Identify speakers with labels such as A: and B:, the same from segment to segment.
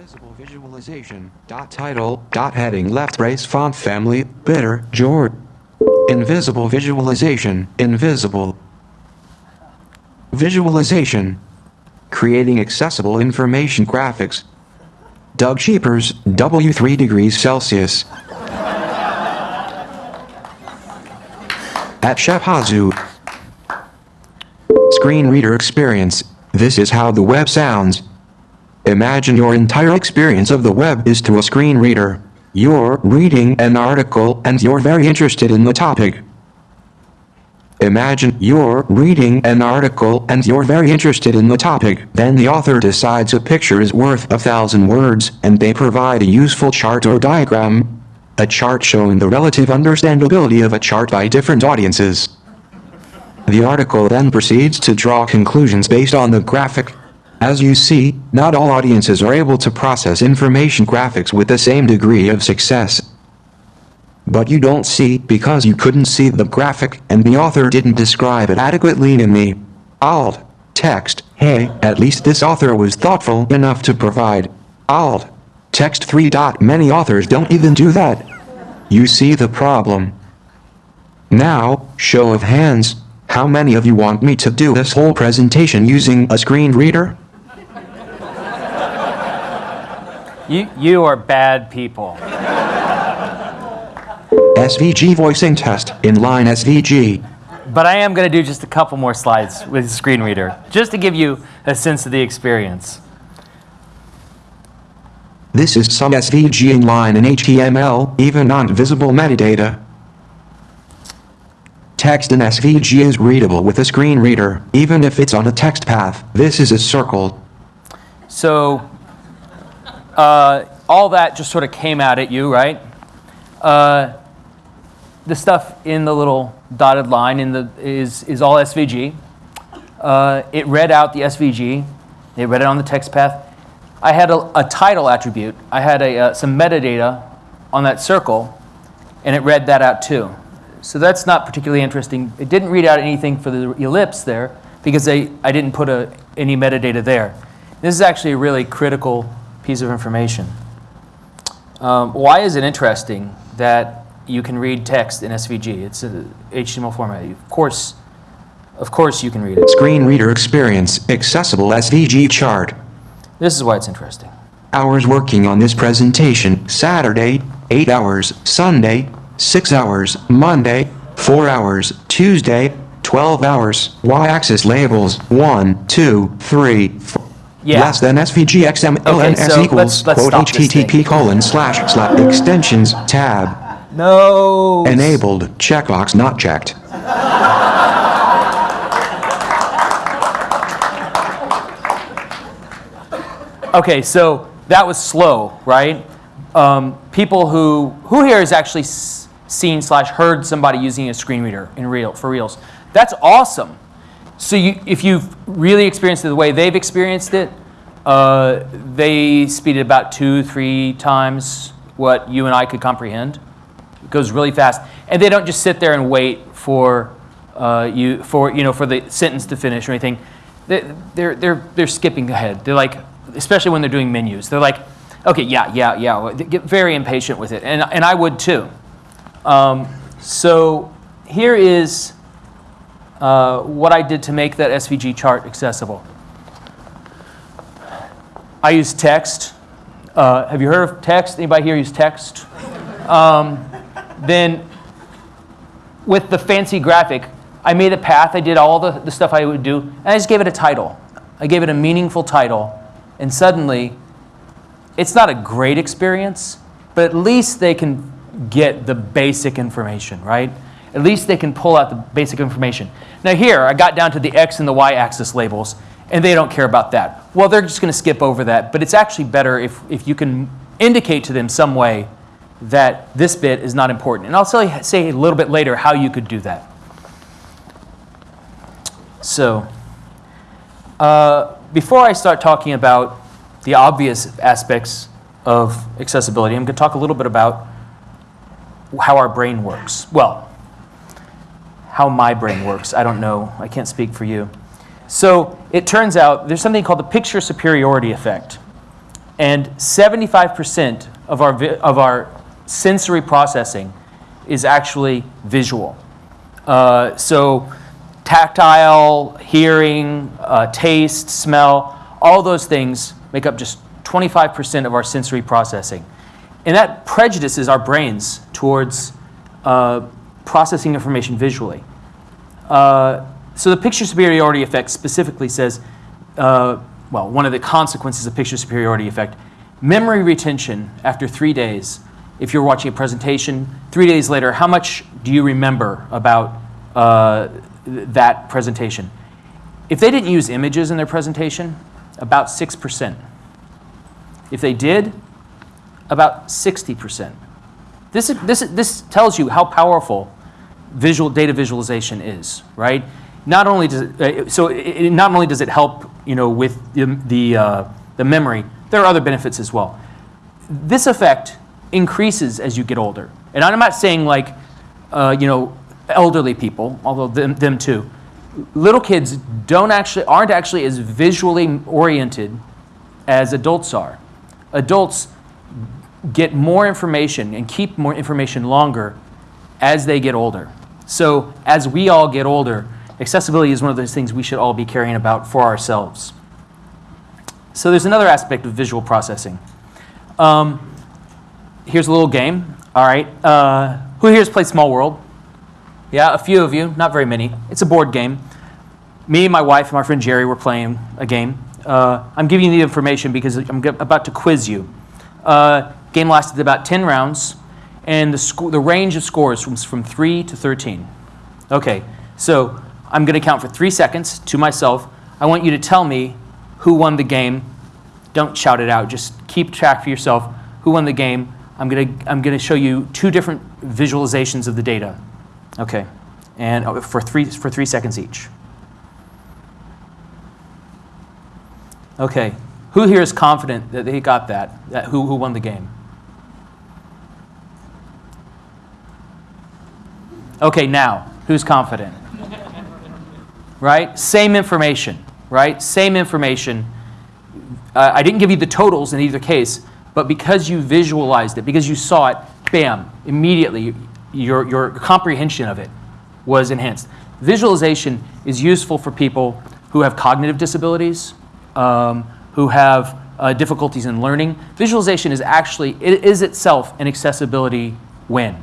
A: Invisible visualization. Dot title. Dot heading. Left brace font family. Bitter. Georgia. Invisible visualization. Invisible. Visualization. Creating accessible information graphics. Doug Schepers, W3 degrees Celsius. At Shepazu. Screen reader experience. This is how the web sounds. Imagine your entire experience of the web is to a screen reader. You're reading an article and you're very interested in the topic. Imagine you're reading an article and you're very interested in the topic. Then the author decides a picture is worth a thousand words and they provide a useful chart or diagram. A chart showing the relative understandability of a chart by different audiences. The article then proceeds to draw conclusions based on the graphic. As you see, not all audiences are able to process information graphics with the same degree of success. But you don't see because you couldn't see the graphic and the author didn't describe it adequately in the alt text. Hey, at least this author was thoughtful enough to provide alt text 3. Dot. Many authors don't even do that. You see the problem. Now, show of hands, how many of you want me to do this whole presentation using a screen reader?
B: You, you are bad people.
A: SVG voicing test, inline SVG.
B: But I am going to do just a couple more slides with the screen reader, just to give you a sense of the experience.
A: This is some SVG inline in HTML, even on visible metadata. Text in SVG is readable with a screen reader, even if it's on a text path. This is a circle.
B: So uh, all that just sort of came out at you, right? Uh, the stuff in the little dotted line in the, is, is all SVG. Uh, it read out the SVG. It read it on the text path. I had a, a title attribute. I had a, uh, some metadata on that circle, and it read that out too. So that's not particularly interesting. It didn't read out anything for the ellipse there because I, I didn't put a, any metadata there. This is actually a really critical piece of information. Um, why is it interesting that you can read text in SVG? It's a HTML format. Of course, of course you can read it.
A: Screen reader experience, accessible SVG chart.
B: This is why it's interesting.
A: Hours working on this presentation, Saturday, 8 hours, Sunday, 6 hours, Monday, 4 hours, Tuesday, 12 hours, y-axis labels, 1, 2, 3, 4.
B: Yeah.
A: Less than SVG XMLNS
B: Okay, so
A: equals,
B: let's- let's
A: quote,
B: stop this thing.
A: HTTP colon slash slash extensions tab.
B: No.
A: Enabled, checkbox not checked.
B: Okay, so that was slow, right? Um, people who who here has actually seen slash heard somebody using a screen reader in real for reals? That's awesome. So you, if you've really experienced it the way they've experienced it, uh, they speed it about two, three times what you and I could comprehend. It goes really fast, and they don't just sit there and wait for uh, you for you know for the sentence to finish or anything. They, they're they're they're skipping ahead. They're like, especially when they're doing menus. They're like, okay, yeah, yeah, yeah. They get very impatient with it, and and I would too. Um, so here is uh, what I did to make that SVG chart accessible. I use text. Uh, have you heard of text? Anybody here use text? Um, then with the fancy graphic, I made a path. I did all the, the stuff I would do, and I just gave it a title. I gave it a meaningful title, and suddenly, it's not a great experience, but at least they can get the basic information, right? At least they can pull out the basic information. Now here, I got down to the X and the Y axis labels, and they don't care about that. Well, they're just going to skip over that, but it's actually better if, if you can indicate to them some way that this bit is not important. And I'll you, say a little bit later how you could do that. So, uh, before I start talking about the obvious aspects of accessibility, I'm going to talk a little bit about how our brain works. Well, how my brain works. I don't know. I can't speak for you. So it turns out there's something called the picture superiority effect. And 75% of our, of our sensory processing is actually visual. Uh, so, tactile, hearing, uh, taste, smell, all those things make up just 25% of our sensory processing. And that prejudices our brains towards uh, processing information visually. Uh, so the picture superiority effect specifically says, uh, well, one of the consequences of picture superiority effect, memory retention after three days. If you're watching a presentation, three days later, how much do you remember about uh, th- that presentation? If they didn't use images in their presentation, about 6%. If they did, about 60%. This, is- this, is- this tells you how powerful visual data visualization is, right? Not only does it, uh, so it, it- not only does it help, you know, with the, the, uh, the memory, there are other benefits as well. This effect increases as you get older. And I'm not saying like, uh, you know, elderly people, although them, them too. Little kids don't actually, aren't actually as visually oriented as adults are. Adults get more information and keep more information longer as they get older. So, as we all get older, accessibility is one of those things we should all be caring about for ourselves. So, there's another aspect of visual processing. Um, here's a little game. All right. Uh, who here has played Small World? Yeah, a few of you, not very many. It's a board game. Me, and my wife, and my friend Jerry were playing a game. Uh, I'm giving you the information because I'm about to quiz you. Uh, game lasted about 10 rounds, and the, the range of scores was from 3 to 13. Okay, so I'm going to count for three seconds to myself. I want you to tell me who won the game. Don't shout it out, just keep track for yourself who won the game. I'm going to, I'm going to show you two different visualizations of the data. Okay, and uh, for three, for three seconds each. Okay, who here is confident that they got that? that who, who won the game? Okay, now, who's confident? Right? Same information, right? Same information. Uh, I didn't give you the totals in either case, but because you visualized it, because you saw it, bam, immediately your, your comprehension of it was enhanced. Visualization is useful for people who have cognitive disabilities, um, who have uh, difficulties in learning. Visualization is actually, it is itself an accessibility win.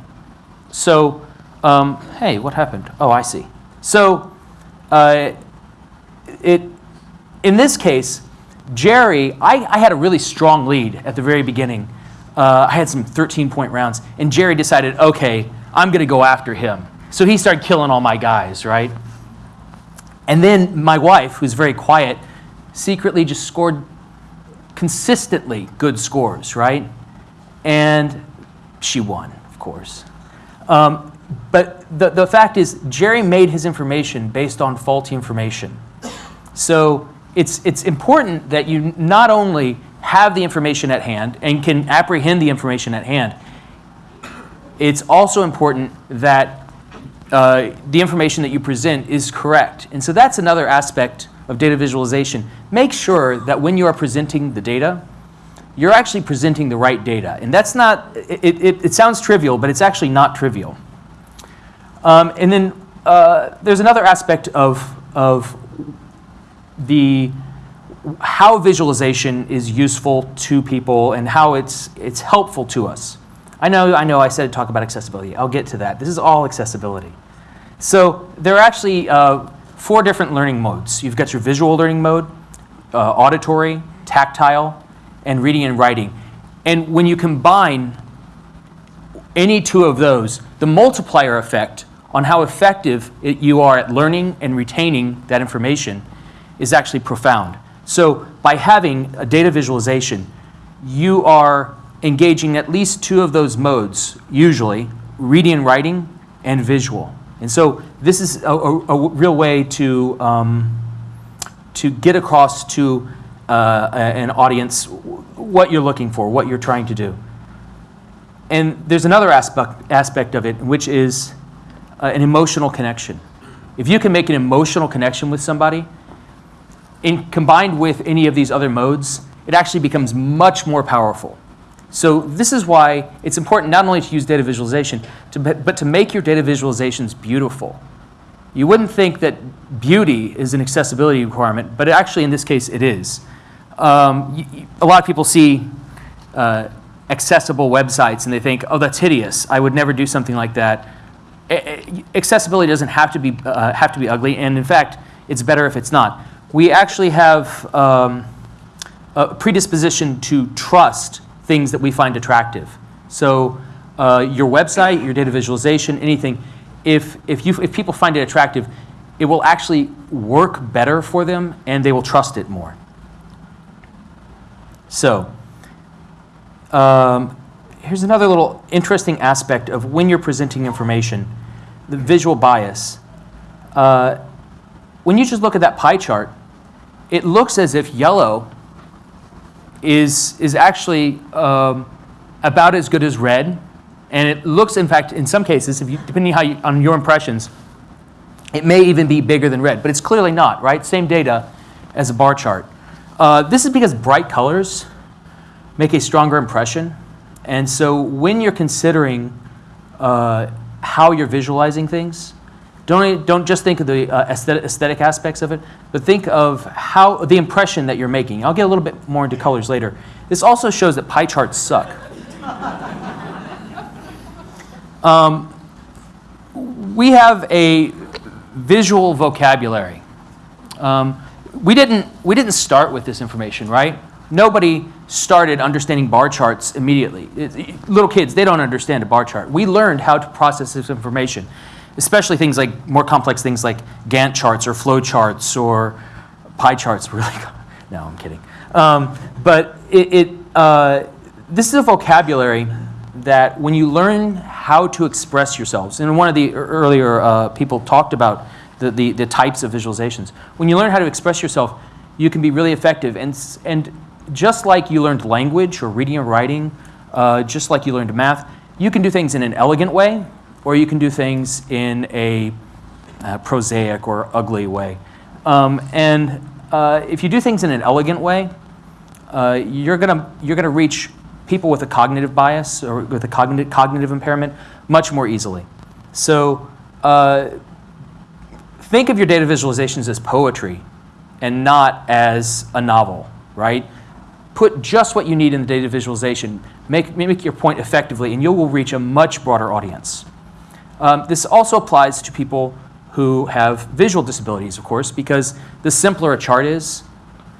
B: So, um, hey, what happened? Oh, I see. So, uh, it, in this case, Jerry, I, I had a really strong lead at the very beginning. Uh, I had some 13 point rounds, and Jerry decided, okay, I'm going to go after him. So he started killing all my guys, right? And then my wife, who's very quiet, secretly just scored consistently good scores, right? And she won, of course. Um, but the, the fact is, Jerry made his information based on faulty information. So it's, it's important that you not only have the information at hand and can apprehend the information at hand, it's also important that uh, the information that you present is correct. And so that's another aspect of data visualization. Make sure that when you are presenting the data, you're actually presenting the right data. And that's not, it, it, it sounds trivial, but it's actually not trivial. Um, and then uh, there's another aspect of, of the how visualization is useful to people and how it's, it's helpful to us. I know, I know I said talk about accessibility. I'll get to that. This is all accessibility. So there are actually uh, four different learning modes. You've got your visual learning mode, uh, auditory, tactile, and reading and writing. And when you combine any two of those, the multiplier effect on how effective it, you are at learning and retaining that information is actually profound. So by having a data visualization, you are engaging at least two of those modes, usually reading and writing and visual. And so this is a, a, a real way to, um, to get across to uh, an audience what you're looking for, what you're trying to do. And there's another aspect, aspect of it, which is uh, an emotional connection. If you can make an emotional connection with somebody, in, combined with any of these other modes, it actually becomes much more powerful. So this is why it's important not only to use data visualization, to, but to make your data visualizations beautiful. You wouldn't think that beauty is an accessibility requirement, but actually in this case it is. Um, a lot of people see uh, accessible websites and they think, oh, that's hideous. I would never do something like that. Accessibility doesn't have to be uh, have to be ugly, and in fact, it's better if it's not. We actually have um, a predisposition to trust things that we find attractive. So uh, your website, your data visualization, anything, if, if, you, if people find it attractive, it will actually work better for them and they will trust it more. So um, here's another little interesting aspect of when you're presenting information, the visual bias. Uh, when you just look at that pie chart, it looks as if yellow is, is actually um, about as good as red. And it looks, in fact, in some cases, if you, depending how you, on your impressions, it may even be bigger than red, but it's clearly not, right? Same data as a bar chart. Uh, this is because bright colors make a stronger impression. And so when you're considering uh, how you're visualizing things, don't, don't just think of the uh, aesthetic, aesthetic aspects of it, but think of how the impression that you're making. I'll get a little bit more into colors later. This also shows that pie charts suck. um, we have a visual vocabulary. Um, we, didn't, we didn't start with this information, right? Nobody started understanding bar charts immediately. It, little kids, they don't understand a bar chart. We learned how to process this information especially things like more complex things like Gantt charts or flow charts or pie charts. Really, no, I'm kidding. Um, but it, it uh, this is a vocabulary that when you learn how to express yourselves, and one of the earlier uh, people talked about the, the, the types of visualizations. When you learn how to express yourself, you can be really effective. And, and just like you learned language or reading and writing, uh, just like you learned math, you can do things in an elegant way or you can do things in a uh, prosaic or ugly way. Um, and uh, if you do things in an elegant way, uh, you're gonna you're gonna reach people with a cognitive bias or with a cognitive cognitive impairment much more easily. So uh, think of your data visualizations as poetry and not as a novel, right? Put just what you need in the data visualization. Make, make your point effectively, and you will reach a much broader audience. Um, this also applies to people who have visual disabilities, of course, because the simpler a chart is,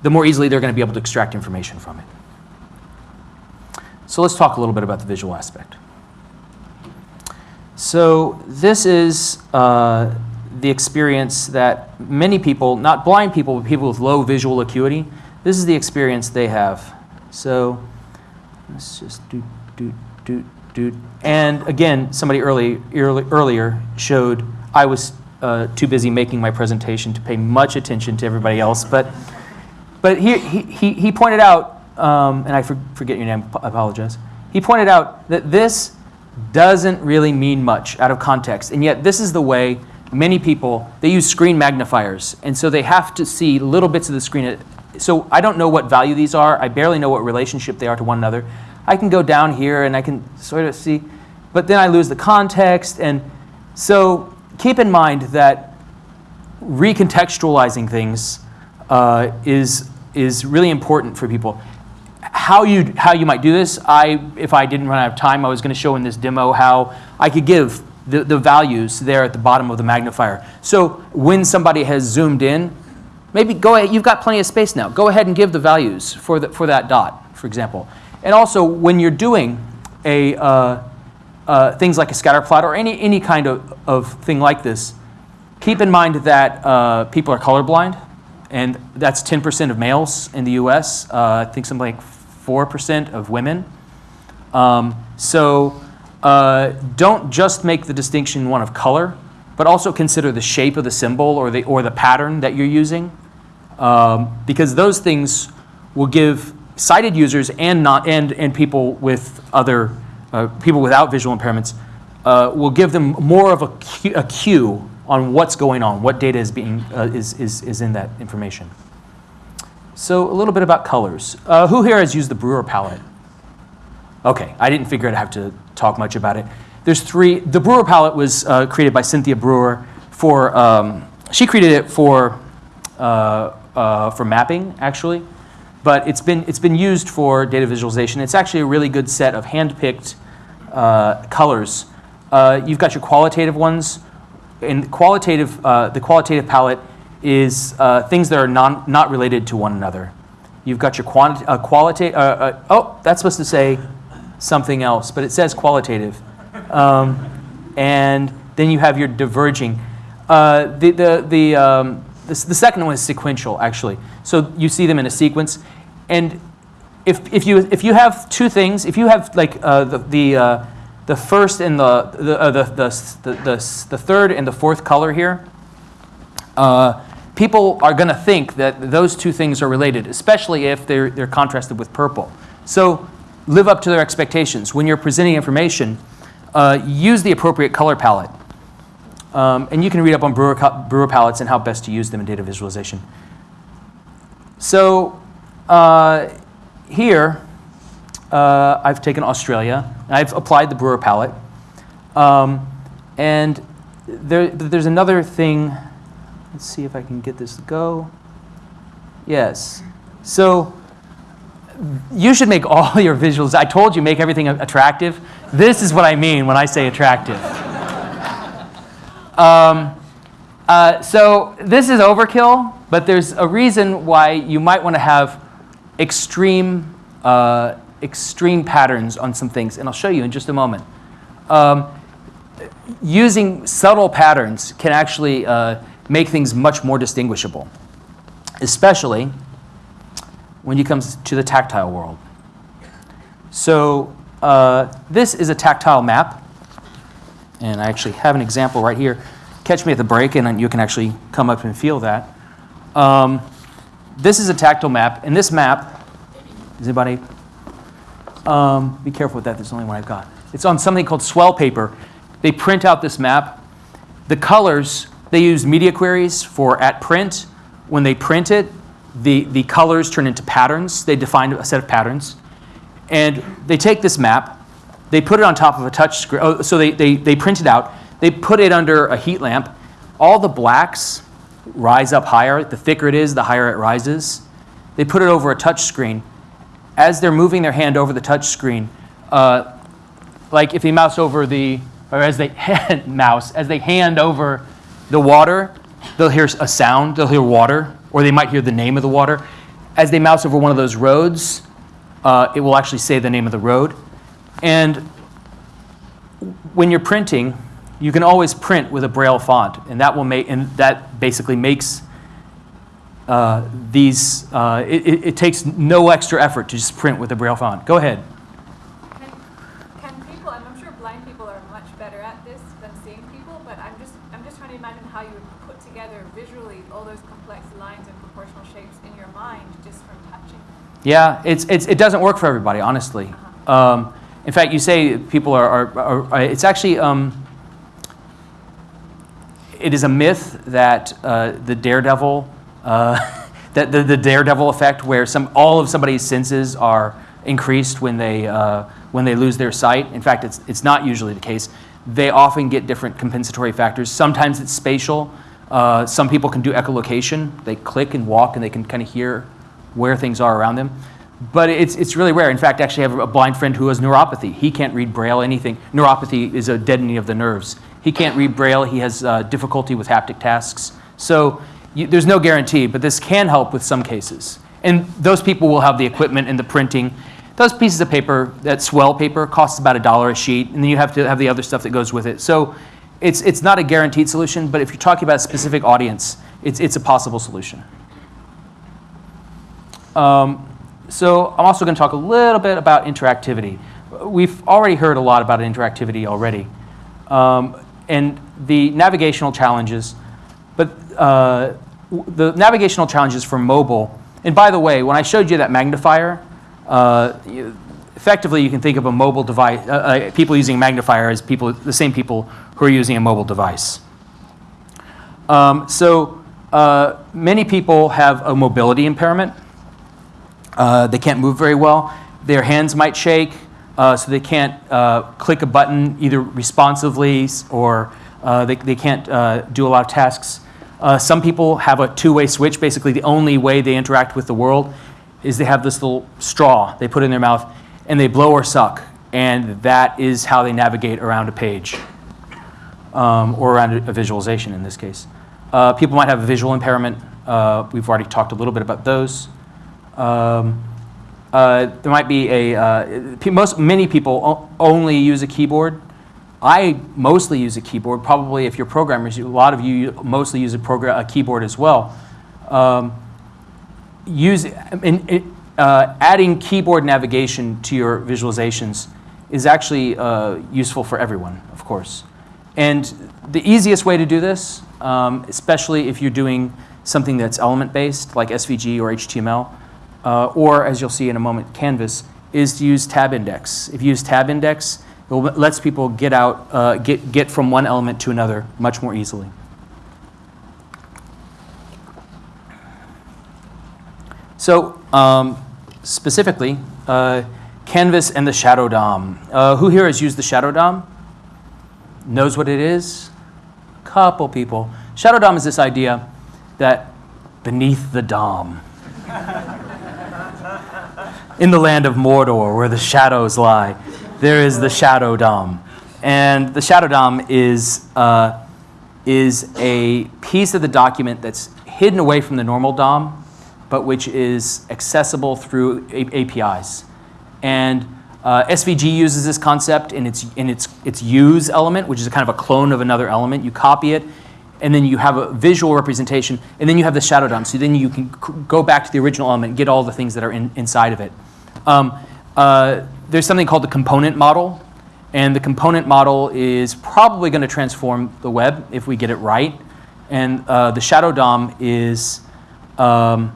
B: the more easily they're going to be able to extract information from it. So let's talk a little bit about the visual aspect. So this is uh, the experience that many people, not blind people, but people with low visual acuity, this is the experience they have. So let's just do, do, do, do. and again, somebody early, early, earlier showed I was uh, too busy making my presentation to pay much attention to everybody else. But, but he, he, he pointed out, um, and I for, forget your name, I apologize. He pointed out that this doesn't really mean much out of context. And yet this is the way many people, they use screen magnifiers. And so they have to see little bits of the screen. So I don't know what value these are. I barely know what relationship they are to one another. I can go down here and I can sort of see, but then I lose the context. And so keep in mind that recontextualizing things uh, is, is really important for people. How you, how you might do this, I, if I didn't run out of time, I was going to show in this demo how I could give the, the values there at the bottom of the magnifier. So when somebody has zoomed in, maybe go ahead, you've got plenty of space now. Go ahead and give the values for, the, for that dot, for example. And also, when you're doing a, uh, uh, things like a scatter plot or any, any kind of, of thing like this, keep in mind that uh, people are colorblind, and that's 10% of males in the US. Uh, I think something like 4% of women. Um, so uh, don't just make the distinction one of color, but also consider the shape of the symbol or the, or the pattern that you're using, um, because those things will give sighted users and, not, and, and people with other, uh, people without visual impairments, uh, will give them more of a cue, a cue on what's going on, what data is, being, uh, is, is, is in that information. So a little bit about colors. Uh, who here has used the Brewer palette? Okay, I didn't figure I'd have to talk much about it. There's three. The Brewer palette was uh, created by Cynthia Brewer for. Um, she created it for uh, uh, for mapping actually, but it's been it's been used for data visualization. It's actually a really good set of hand-picked uh, colors. Uh, you've got your qualitative ones, and qualitative the qualitative palette is things that are non, not related to one another. You've got your quanti- uh, qualitative. Uh, uh, oh, that's supposed to say something else, but it says qualitative. Um, and then you have your diverging. Uh, the the the, um, the the second one is sequential actually. So you see them in a sequence, and if if you if you have two things, if you have like uh, the the uh, the first and the the, uh, the, the, the, the the third and the fourth color here, uh, people are going to think that those two things are related, especially if they're, they're contrasted with purple. So live up to their expectations. When you're presenting information, uh, use the appropriate color palette. Um, and you can read up on brewer, brewer palettes and how best to use them in data visualization. So uh, here, uh, I've taken Australia. I've applied the brewer palette. Um, and there, there's another thing Let's see if I can get this to go. Yes. So you should make all your visuals. I told you make everything attractive. This is what I mean when I say attractive. um, uh, so this is overkill, but there's a reason why you might want to have extreme, uh, extreme patterns on some things, and I'll show you in just a moment. Um, using subtle patterns can actually uh, make things much more distinguishable, especially when it comes to the tactile world. So uh, this is a tactile map, and I actually have an example right here. Catch me at the break, and you can actually come up and feel that. Um, this is a tactile map, and this map, is anybody? Um, be careful with that, there's only one I've got. It's on something called swell paper. They print out this map. The colors they use media queries for at print. When they print it, the, the colors turn into patterns. They define a set of patterns. And they take this map, they put it on top of a touch screen. Oh, so they, they, they print it out. They put it under a heat lamp. All the blacks rise up higher. The thicker it is, the higher it rises. They put it over a touch screen. As they're moving their hand over the touch screen, uh, like if they mouse over the, or as they mouse, as they hand over the water, they'll hear a sound, they'll hear water, or they might hear the name of the water. As they mouse over one of those roads, uh, it will actually say the name of the road. And when you're printing, you can always print with a Braille font, and that will make and that basically makes uh, these. Uh, it, it, takes no extra effort to just print with a Braille font. Go ahead. Yeah, it's, it's, it doesn't work for everybody, honestly. Um, in fact, you say people are, are, are, are it's actually, um, it is a myth that uh, the daredevil, uh, that the, the daredevil effect where some, all of somebody's senses are increased when they, uh, when they lose their sight. In fact, it's, it's not usually the case. They often get different compensatory factors. Sometimes it's spatial. Uh, some people can do echolocation. They click and walk and they can kind of hear where things are around them. But it's, it's really rare. In fact, actually, I have a blind friend who has neuropathy. He can't read Braille, anything. Neuropathy is a deadening of the nerves. He can't read Braille. He has uh, difficulty with haptic tasks. So you, there's no guarantee, but this can help with some cases. And those people will have the equipment and the printing. Those pieces of paper, that swell paper, costs about a dollar a sheet, and then you have to have the other stuff that goes with it. So it's, it's not a guaranteed solution, but if you're talking about a specific audience, it's, it's a possible solution. Um, so I'm also going to talk a little bit about interactivity. We've already heard a lot about interactivity already. Um, and the navigational challenges, but uh, the navigational challenges for mobile, and by the way, when I showed you that magnifier, uh, effectively you can think of a mobile device, uh, uh, people using magnifier as people, the same people who are using a mobile device. Um, so uh, many people have a mobility impairment. Uh, they can't move very well. Their hands might shake, uh, so they can't uh, click a button either responsively or uh, they, they can't uh, do a lot of tasks. Some people have a two-way switch. Basically, the only way they interact with the world is they have this little straw they put in their mouth and they blow or suck, and that is how they navigate around a page um, or around a, a visualization in this case. Uh, people might have a visual impairment. Uh, we've already talked a little bit about those. Um, uh, there might be a, uh, most, many people only use a keyboard. I mostly use a keyboard. Probably if you're programmers, a lot of you mostly use a, program, a keyboard as well. Um, use, in, in, uh, adding keyboard navigation to your visualizations is actually uh, useful for everyone, of course. And the easiest way to do this, um, especially if you're doing something that's element-based, like SVG or HTML, uh, or as you'll see in a moment, Canvas, is to use tab index. If you use tab index, it lets people get out, uh, get, get from one element to another much more easily. So um, specifically, uh, Canvas and the Shadow DOM. Uh, who here has used the Shadow DOM? Knows what it is? Couple people. Shadow DOM is this idea that beneath the DOM, in the land of Mordor, where the shadows lie, there is the Shadow DOM. And the Shadow DOM is, uh, is a piece of the document that's hidden away from the normal DOM, but which is accessible through A- APIs. And uh, SVG uses this concept in its, in its, its use element, which is kind of a clone of another element. You copy it, and then you have a visual representation, and then you have the shadow DOM. So then you can go back to the original element, and get all the things that are in, inside of it. Um, uh, there's something called the component model, and the component model is probably going to transform the web if we get it right. And uh, the shadow DOM is um,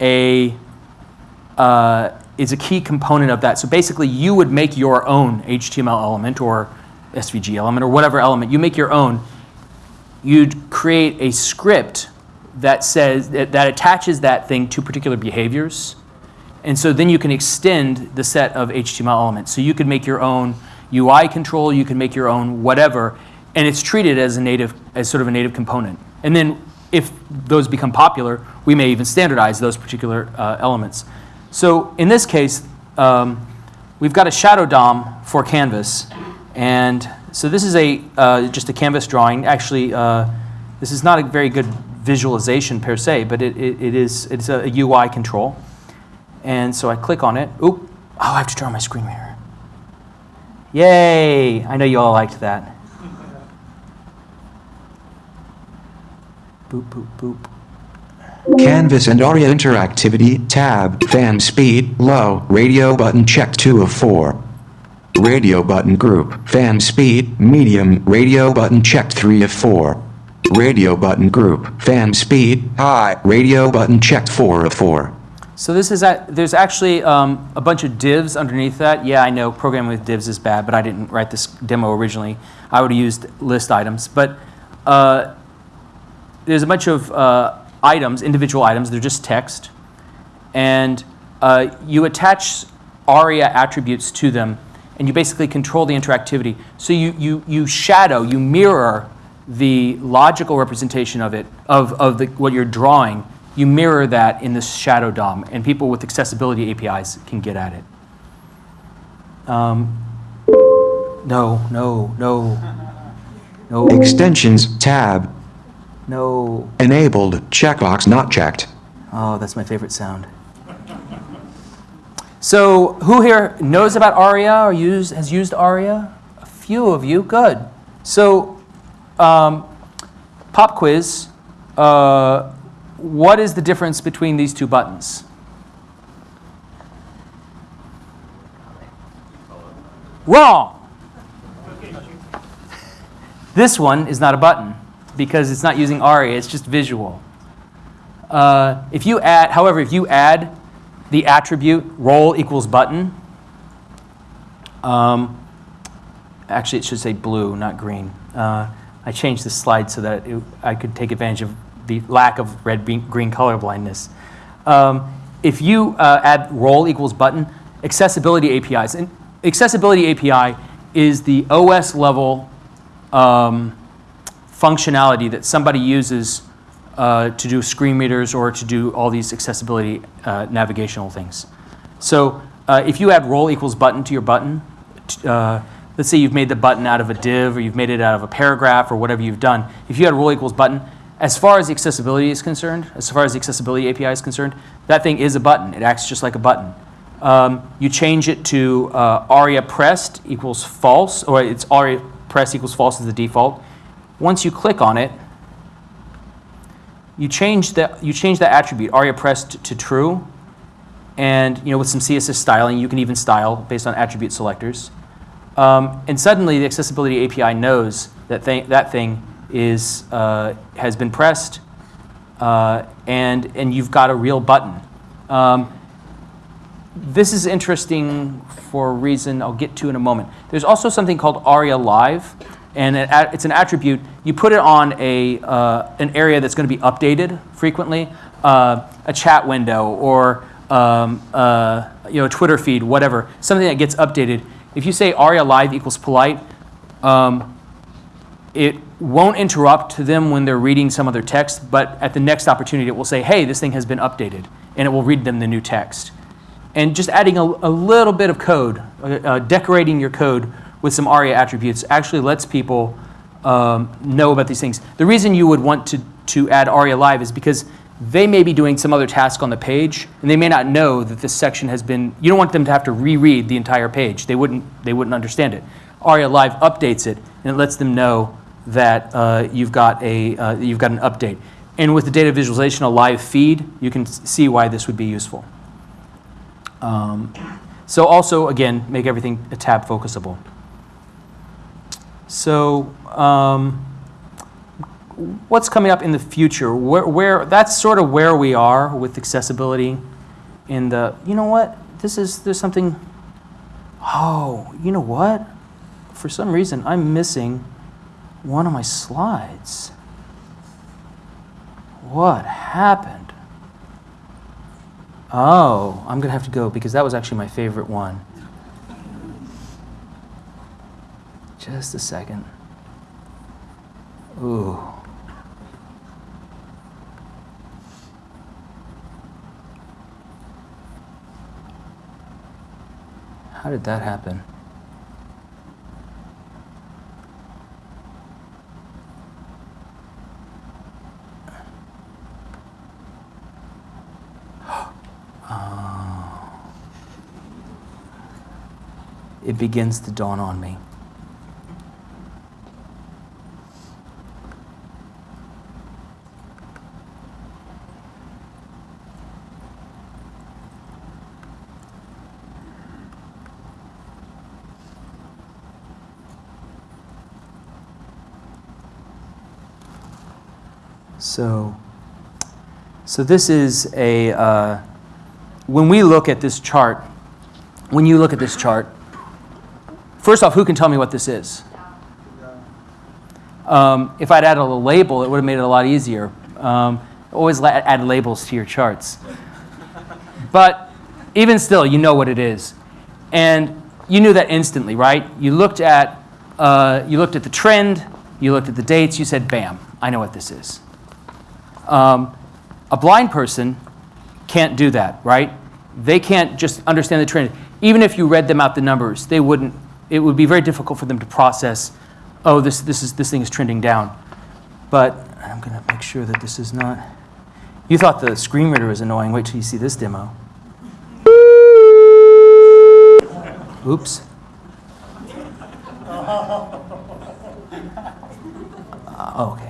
B: a uh, is a key component of that. So basically, you would make your own HTML element or SVG element or whatever element. You make your own. You'd create a script that says that, that attaches that thing to particular behaviors. And so then you can extend the set of HTML elements. So you could make your own UI control, you can make your own whatever, and it's treated as a native, as sort of a native component. And then if those become popular, we may even standardize those particular uh, elements. So in this case, um, we've got a shadow DOM for Canvas. And so this is a, uh, just a canvas drawing. Actually, uh, this is not a very good visualization per se, but it, it, it is, it's a, UI control. And so I click on it. Oop, oh, I have to turn on my screen reader. Yay, I know you all liked that. Boop, boop, boop.
A: Canvas and ARIA interactivity, tab, fan speed, low, radio button checked 2 of 4. Radio button group, fan speed, medium, radio button checked 3 of 4. Radio button group, fan speed, high, radio button checked 4 of 4.
B: So this is, a, there's actually um, a bunch of divs underneath that. Yeah, I know programming with divs is bad, but I didn't write this demo originally. I would have used list items. But uh, there's a bunch of uh, items, individual items, they're just text. And uh, you attach ARIA attributes to them, and you basically control the interactivity. So you, you, you shadow, you mirror the logical representation of it, of, of the, what you're drawing. You mirror that in the shadow DOM, and people with accessibility APIs can get at it. Um, no, no, no, no,
A: Extensions, tab,
B: no.
A: enabled, checkbox not checked.
B: Oh, that's my favorite sound. So, who here knows about ARIA or use, has used ARIA? A few of you, good. So, um, pop quiz. Uh, what is the difference between these two buttons? Wrong. This one is not a button because it's not using ARIA, it's just visual. Uh, if you add, however, if you add the attribute role equals button, um, actually it should say blue, not green. Uh, I changed the slide so that it, I could take advantage of the lack of red green color blindness. Um, if you uh, add role equals button, accessibility APIs, and accessibility API is the OS level um, functionality that somebody uses uh, to do screen readers or to do all these accessibility uh, navigational things. So uh, if you add role equals button to your button, uh, let's say you've made the button out of a div or you've made it out of a paragraph or whatever you've done, if you add role equals button, as far as the accessibility is concerned, as far as the accessibility API is concerned, that thing is a button. It acts just like a button. Um, you change it to uh, aria pressed equals false, or it's aria pressed equals false as the default. Once you click on it, you change that you change that attribute aria pressed to true, and you know with some CSS styling, you can even style based on attribute selectors. Um, and suddenly, the accessibility API knows that that thing is uh, has been pressed, uh, and and you've got a real button. Um, this is interesting for a reason I'll get to in a moment. There's also something called ARIA Live, and it, it's an attribute. You put it on a, uh, an area that's going to be updated frequently, uh, a chat window or um, uh, you know, a Twitter feed, whatever, something that gets updated. If you say ARIA Live equals polite, um, it won't interrupt to them when they're reading some other text, but at the next opportunity, it will say, hey, this thing has been updated, and it will read them the new text and just adding a, a little bit of code, uh, uh, decorating your code with some ARIA attributes actually lets people um, know about these things. The reason you would want to, to add ARIA Live is because they may be doing some other task on the page, and they may not know that this section has been, you don't want them to have to reread the entire page. They wouldn't, they wouldn't understand it. ARIA Live updates it, and it lets them know that uh, you've, got a, uh, you've got an update. And with the data visualization, a live feed, you can see why this would be useful. Um, so also, again, make everything a tab focusable. So um, what's coming up in the future? Where, where, that's sort of where we are with accessibility in the, you know what? This is, there's something, oh, you know what? For some reason, I'm missing one of my slides. What happened? Oh, I'm going to have to go because that was actually my favorite one. Just a second. Ooh. How did that happen? It begins to dawn on me. So, so this is a, uh, when we look at this chart, when you look at this chart, First off, who can tell me what this is? Um, if I'd added a label, it would have made it a lot easier. Um, always add labels to your charts. but even still, you know what it is. And you knew that instantly, right? You looked at, uh, you looked at the trend, you looked at the dates, you said, bam, I know what this is. Um, a blind person can't do that, right? They can't just understand the trend. Even if you read them out the numbers, they wouldn't it would be very difficult for them to process, oh, this, this, is, this thing is trending down. But I'm going to make sure that this is not. You thought the screen reader was annoying. Wait till you see this demo. Oops. Uh, okay.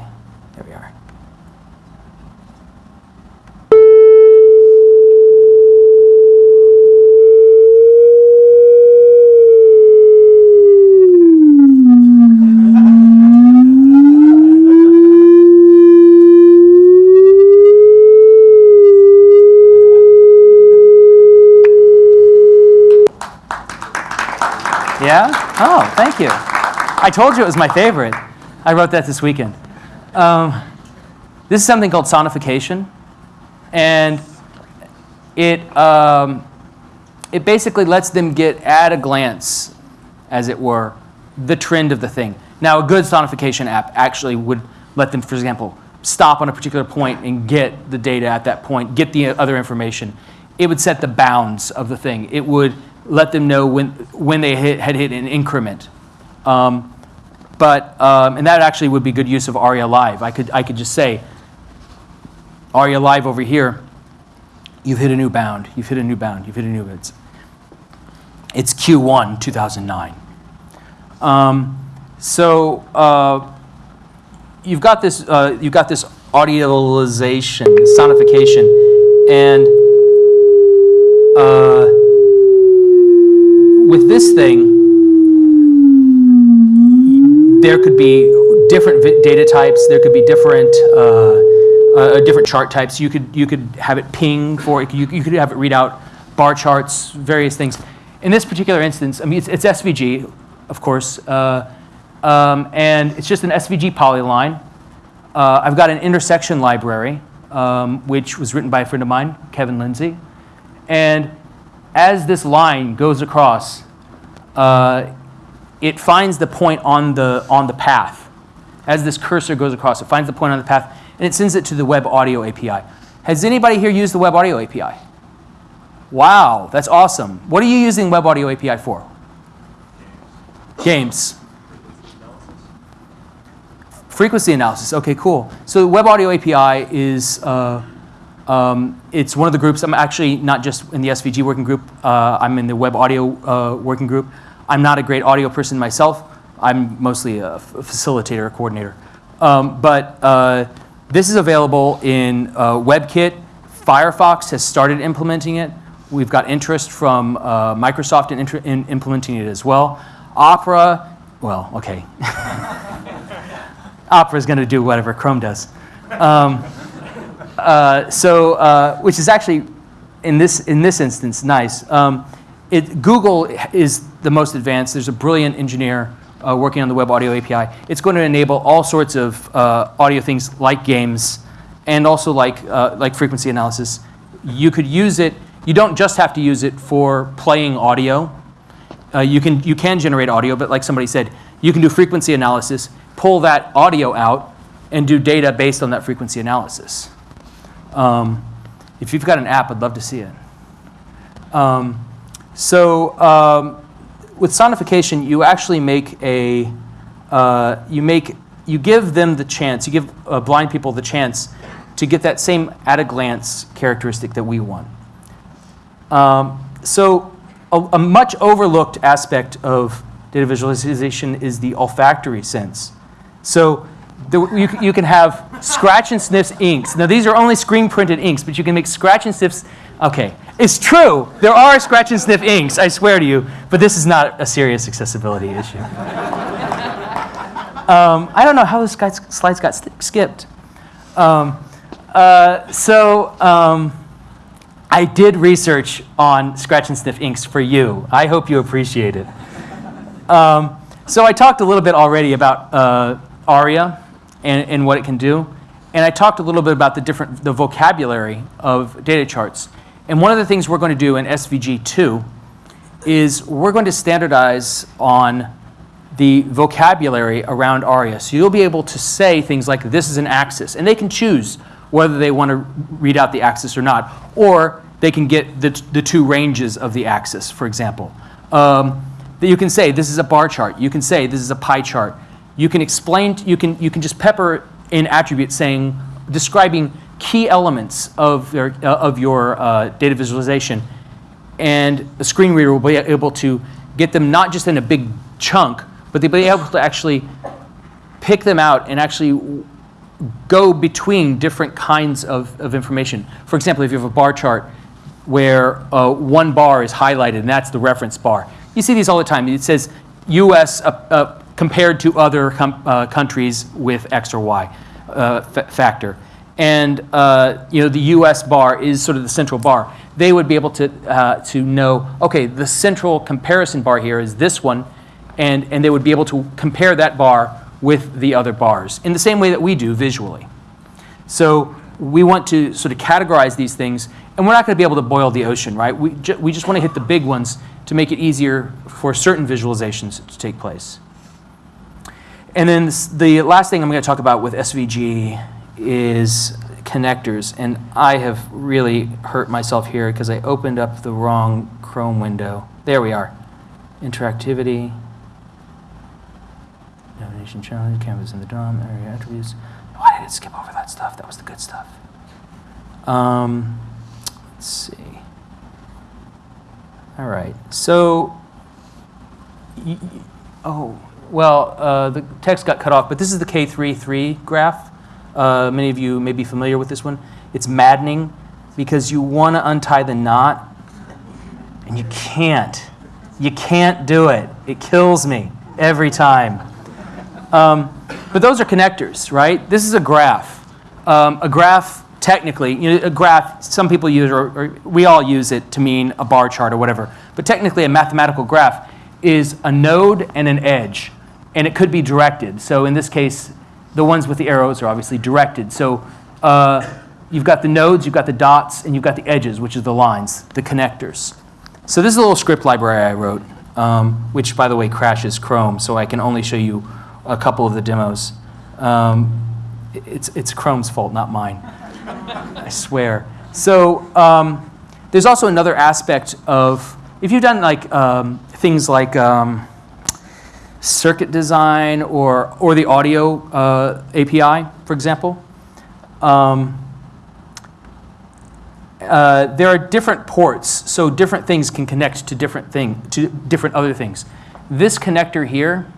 B: Yeah? Oh, thank you. I told you it was my favorite. I wrote that this weekend. Um, this is something called sonification. And it, um, it basically lets them get at a glance, as it were, the trend of the thing. Now, a good sonification app actually would let them, for example, stop on a particular point and get the data at that point, get the other information. It would set the bounds of the thing. It would let them know when, when they hit, had hit an increment. Um, but, um, and that actually would be good use of ARIA Live. I could, I could just say, ARIA Live over here, you've hit a new bound, you've hit a new bound, you've hit a new, it's, it's Q1 2009. Um, so uh, you've got this, uh, you've got this audialization, sonification, and uh, with this thing, there could be different data types. There could be different uh, uh, different chart types. You could you could have it ping for. You, you could have it read out bar charts, various things. In this particular instance, I mean, it's, it's SVG, of course, uh, um, and it's just an SVG polyline. Uh, I've got an intersection library, um, which was written by a friend of mine, Kevin Lindsey, and as this line goes across, uh, it finds the point on the, on the path. As this cursor goes across, it finds the point on the path, and it sends it to the Web Audio API. Has anybody here used the Web Audio API? Wow, that's awesome. What are you using Web Audio API for? Games. Frequency analysis. Okay, cool. So Web Audio API is uh, um, it's one of the groups. I'm actually not just in the SVG working group. Uh, I'm in the Web Audio uh, working group. I'm not a great audio person myself. I'm mostly a facilitator, a coordinator. Um, but uh, this is available in uh, WebKit. Firefox has started implementing it. We've got interest from uh, Microsoft in, in implementing it as well. Opera, well, okay. Opera is going to do whatever Chrome does. Um, uh, so, uh, which is actually, in this, in this instance, nice. Um, it, Google is the most advanced. There's a brilliant engineer uh, working on the Web Audio API. It's going to enable all sorts of uh, audio things like games and also like, uh, like frequency analysis. You could use it, you don't just have to use it for playing audio. You, can, you can generate audio, but like somebody said, you can do frequency analysis, pull that audio out, and do data based on that frequency analysis. Um, if you've got an app, I'd love to see it. Um, so um, with sonification, you actually make a, uh, you make, you give them the chance, you give uh, blind people the chance to get that same at a glance characteristic that we want. Um, so a, a much overlooked aspect of data visualization is the olfactory sense. So the, you, you can have scratch and sniffs inks. Now these are only screen printed inks, but you can make scratch and sniffs. Okay, it's true. There are scratch and sniff inks, I swear to you, but this is not a serious accessibility issue. um, I don't know how the slides got skipped. Um, uh, so um, I did research on scratch and sniff inks for you. I hope you appreciate it. Um, so I talked a little bit already about uh, ARIA and, and what it can do. And I talked a little bit about the different the vocabulary of data charts. And one of the things we're going to do in SVG2 is we're going to standardize on the vocabulary around ARIA. So you'll be able to say things like this is an axis, and they can choose whether they want to read out the axis or not, or they can get the, the two ranges of the axis, for example. Um, that you can say this is a bar chart. You can say this is a pie chart. You can explain, you can, you can just pepper in attributes saying, describing key elements of your, uh, of your uh, data visualization. And the screen reader will be able to get them not just in a big chunk, but they'll be able to actually pick them out and actually go between different kinds of, of information. For example, if you have a bar chart where uh, one bar is highlighted and that's the reference bar. You see these all the time. It says US uh, uh, compared to other uh, countries with X or Y uh, factor. And uh, you know the U.S. bar is sort of the central bar. They would be able to uh, to know, okay, the central comparison bar here is this one, and and they would be able to compare that bar with the other bars in the same way that we do visually. So we want to sort of categorize these things and we're not going to be able to boil the ocean, right? We, ju- we just want to hit the big ones to make it easier for certain visualizations to take place. And then the last thing I'm going to talk about with SVG is connectors. And I have really hurt myself here because I opened up the wrong Chrome window. There we are. Interactivity. Navigation challenge, canvas in the DOM, ARIA attributes. Why did it skip over that stuff? That was the good stuff. Um, let's see. All right. So, oh, well, uh, the text got cut off, but this is the K33 graph. Uh, many of you may be familiar with this one. It's maddening because you want to untie the knot and you can't. You can't do it. It kills me every time. Um, but those are connectors, right? This is a graph. Um, a graph, technically, you know, a graph, some people use, or, or we all use it to mean a bar chart or whatever. But technically, a mathematical graph is a node and an edge, and it could be directed. So in this case, the ones with the arrows are obviously directed. So uh, you've got the nodes, you've got the dots, and you've got the edges, which is the lines, the connectors. So this is a little script library I wrote, um, which, by the way, crashes Chrome, so I can only show you a couple of the demos. Um, it's, it's Chrome's fault, not mine. I swear. So um, there's also another aspect of, if you've done like um, things like um, circuit design or, or the audio uh, API, for example, um, uh, there are different ports, so different things can connect to different thing to different other things. This connector here,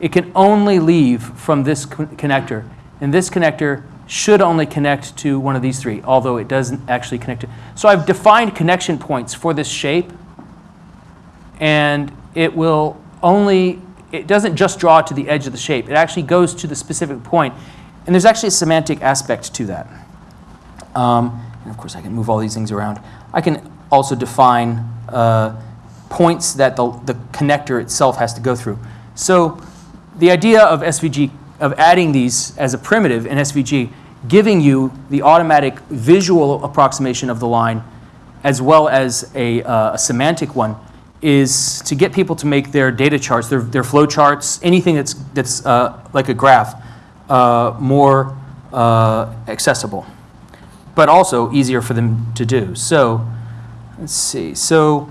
B: it can only leave from this co- connector, and this connector should only connect to one of these three, although it doesn't actually connect to. So I've defined connection points for this shape, and it will only. It doesn't just draw to the edge of the shape. It actually goes to the specific point, and there's actually a semantic aspect to that. Um, and of course, I can move all these things around. I can also define uh, points that the, the connector itself has to go through. So the idea of SVG, of adding these as a primitive in SVG, giving you the automatic visual approximation of the line as well as a, uh, a semantic one, is to get people to make their data charts, their, their flow charts, anything that's, that's uh, like a graph, uh, more uh, accessible but also easier for them to do. So let's see. So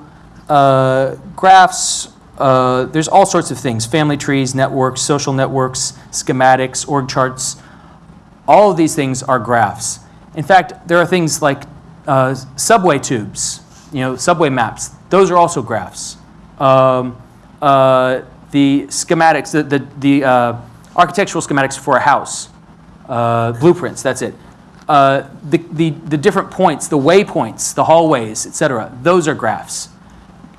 B: uh, graphs, uh, there's all sorts of things, family trees, networks, social networks, schematics, org charts. All of these things are graphs. In fact, there are things like uh, subway tubes, you know, subway maps. Those are also graphs. Um, uh, the schematics, the, the, the uh, architectural schematics for a house, uh, blueprints, that's it. Uh, the, the, the different points, the waypoints, the hallways, et cetera, those are graphs.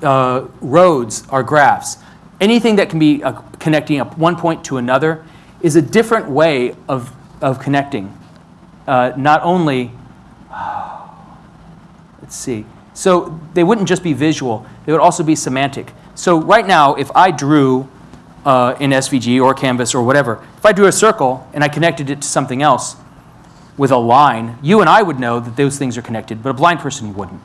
B: Uh, roads are graphs. Anything that can be connecting up one point to another is a different way of, of connecting. Not only, let's see, so they wouldn't just be visual, they would also be semantic. So right now, if I drew uh, in SVG or Canvas or whatever, if I drew a circle and I connected it to something else, with a line, you and I would know that those things are connected, but a blind person wouldn't.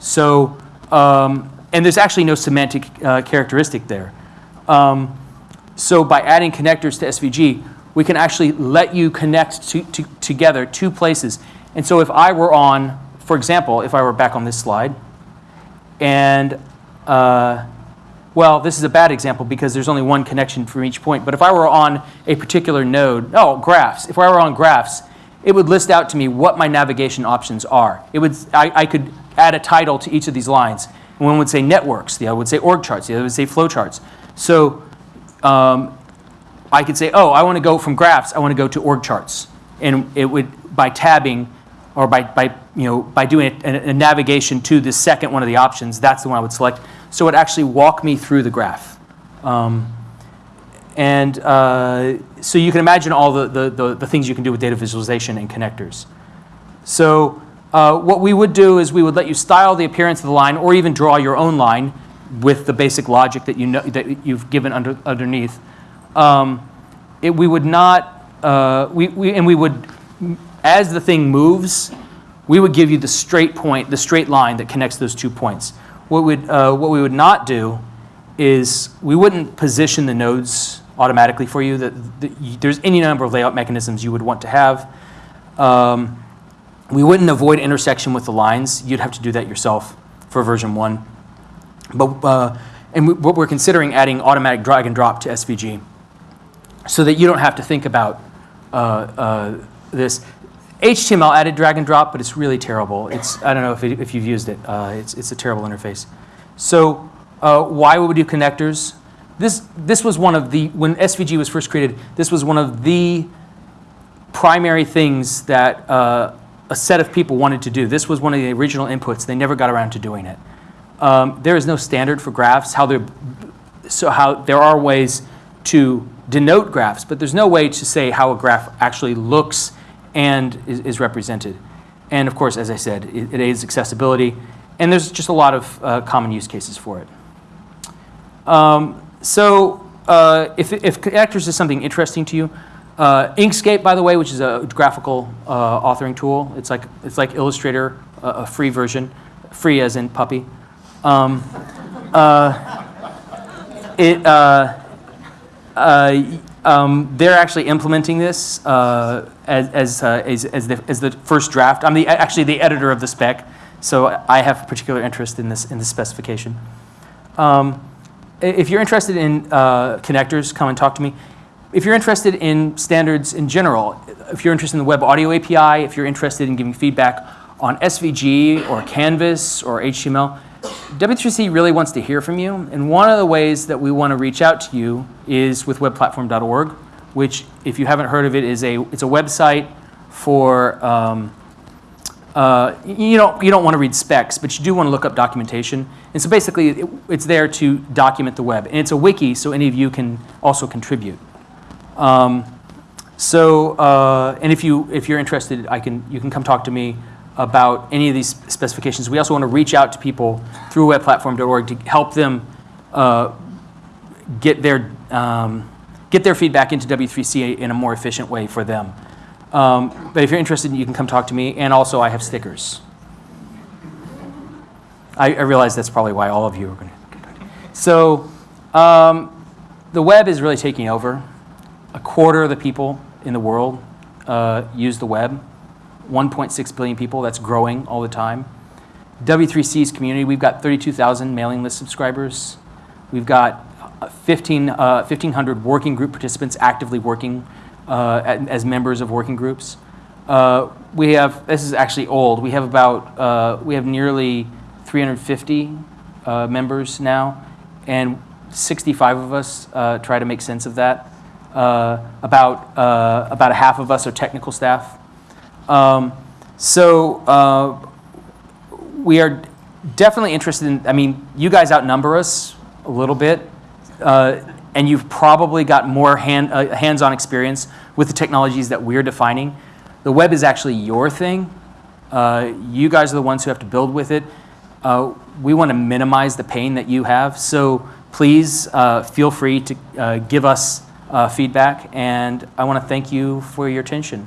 B: So, um, and there's actually no semantic uh, characteristic there. Um, so by adding connectors to SVG, we can actually let you connect to, to, together two places. And so if I were on, for example, if I were back on this slide, and uh, well, this is a bad example because there's only one connection from each point. But if I were on a particular node, oh, graphs. If I were on graphs, it would list out to me what my navigation options are. It would, I, I could add a title to each of these lines. One would say networks, the other would say org charts, the other would say flow charts. So um, I could say, oh, I want to go from graphs, I want to go to org charts. And it would, by tabbing, or by, by, you know, by doing a, a navigation to the second one of the options, that's the one I would select. So it actually walk me through the graph. Um, and uh, so you can imagine all the, the, the, the things you can do with data visualization and connectors. So uh, what we would do is we would let you style the appearance of the line or even draw your own line with the basic logic that, you know, that you've given under, underneath. Um, it, we would not, uh, we, we, and we would, as the thing moves, we would give you the straight point, the straight line that connects those two points. What, would, uh, what we would not do is we wouldn't position the nodes automatically for you. That, you- there's any number of layout mechanisms you would want to have. Um, we wouldn't avoid intersection with the lines. You'd have to do that yourself for version one. But, uh, and we, what we're considering adding automatic drag and drop to SVG so that you don't have to think about uh, uh, this. HTML added drag and drop, but it's really terrible. It's, I don't know if, it, if you've used it. Uh, it's, it's a terrible interface. So uh, why would we do connectors? This, this was one of the, when SVG was first created, this was one of the primary things that uh, a set of people wanted to do. This was one of the original inputs. They never got around to doing it. Um, there is no standard for graphs. How they're, so how there are ways to denote graphs, but there's no way to say how a graph actually looks and is, is represented. And of course, as I said, it, it aids accessibility, and there's just a lot of uh, common use cases for it. Um, so uh, if, if connectors is something interesting to you, uh, Inkscape, by the way, which is a graphical uh, authoring tool, it's like, it's like Illustrator, a, free version, free as in puppy. Um, uh, it, uh, um, they're actually implementing this uh, as, as, uh, as, as, the, as the first draft. I'm the, actually the editor of the spec, so I have particular interest in this, in this specification. Um, if you're interested in uh, connectors, come and talk to me. If you're interested in standards in general, if you're interested in the Web Audio API, if you're interested in giving feedback on SVG or Canvas or HTML, W3C really wants to hear from you. And one of the ways that we want to reach out to you is with webplatform.org, which, if you haven't heard of it, is a, it's a website for um, uh, you don't you don't want to read specs, but you do want to look up documentation. And so basically, it, it's there to document the web, and it's a wiki, so any of you can also contribute. Um, so, uh, and if you if you're interested, I can you can come talk to me about any of these specifications. We also want to reach out to people through webplatform.org to help them uh, get their um, get their feedback into W3C in a more efficient way for them. Um, but if you're interested, you can come talk to me. And also, I have stickers. I, I realize that's probably why all of you are going to. So, um, the web is really taking over. A quarter of the people in the world uh, use the web. 1.6 billion people. That's growing all the time. W3C's community, we've got 32,000 mailing list subscribers. We've got uh, 15, uh, 1,500 working group participants actively working uh, as members of working groups. Uh, we have, this is actually old, we have about, uh, we have nearly 350 uh, members now, and 65 of us try to make sense of that. About, about a half of us are technical staff. Um, so uh, we are definitely interested in, I mean, you guys outnumber us a little bit, uh, and you've probably got more hand, uh, hands-on experience with the technologies that we're defining. The web is actually your thing. Uh, you guys are the ones who have to build with it. Uh, we want to minimize the pain that you have, so please uh, feel free to give us feedback, and I want to thank you for your attention.